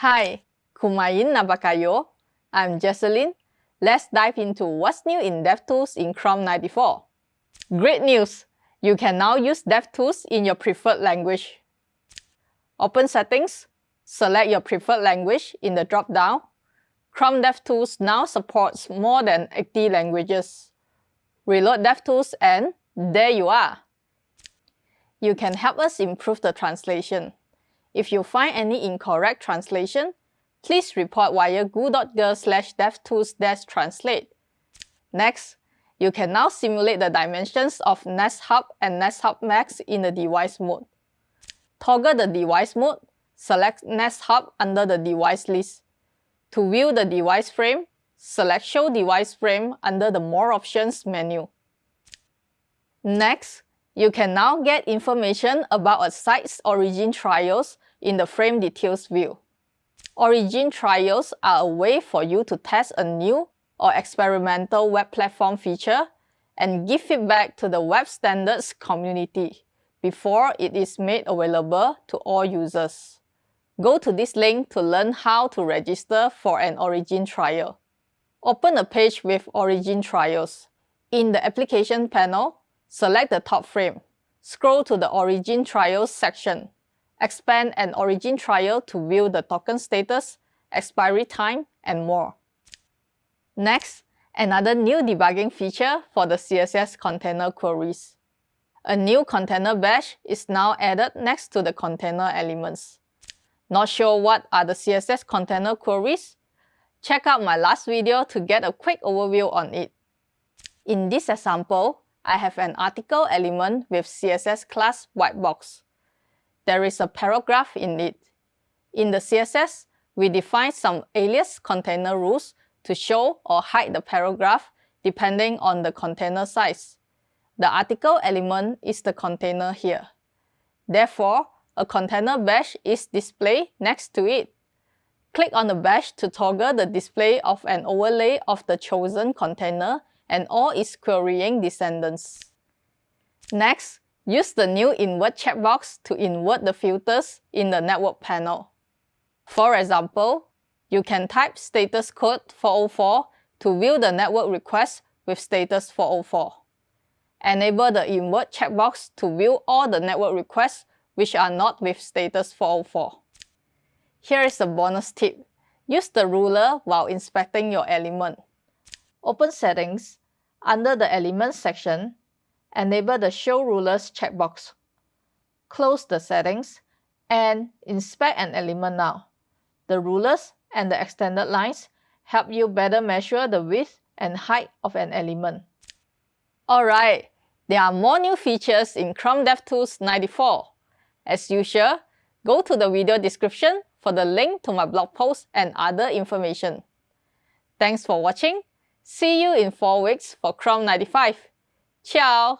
Hi, kumain na ba? I'm Jecelyn. Let's dive into what's new in DevTools in Chrome 94. Great news! You can now use DevTools in your preferred language. Open Settings, select your preferred language in the drop-down. Chrome DevTools now supports more than 80 languages. Reload DevTools and there you are! You can help us improve the translation. If you find any incorrect translation, please report via goo.gle slash devtools translate. Next, you can now simulate the dimensions of Nest Hub and Nest Hub Max in the device mode. Toggle the device mode, select Nest Hub under the device list. To view the device frame, select Show Device Frame under the More Options menu. Next, you can now get information about a site's origin trials in the Frame Details view. Origin trials are a way for you to test a new or experimental web platform feature and give feedback to the web standards community before it is made available to all users. Go to this link to learn how to register for an Origin trial. Open a page with Origin trials. In the application panel, Select the top frame. Scroll to the Origin Trials section. Expand an Origin trial to view the token status, expiry time, and more. Next, another new debugging feature for the CSS container queries. A new container badge is now added next to the container elements. Not sure what are the CSS container queries? Check out my last video to get a quick overview on it. In this example, I have an article element with CSS class whitebox. There is a paragraph in it. In the CSS, we define some alias container rules to show or hide the paragraph depending on the container size. The article element is the container here. Therefore, a container badge is displayed next to it. Click on the badge to toggle the display of an overlay of the chosen container and all its querying descendants. Next, use the new Invert checkbox to invert the filters in the network panel. For example, you can type status code 404 to view the network request with status 404. Enable the invert checkbox to view all the network requests which are not with status 404. Here is a bonus tip. Use the ruler while inspecting your element. Open Settings under the Elements section, enable the Show Rulers checkbox. Close the settings and inspect an element now. The rulers and the extended lines help you better measure the width and height of an element. Alright, there are more new features in Chrome DevTools 94. As usual, go to the video description for the link to my blog post and other information. Thanks for watching See you in 4 weeks for Chrome 95. Ciao!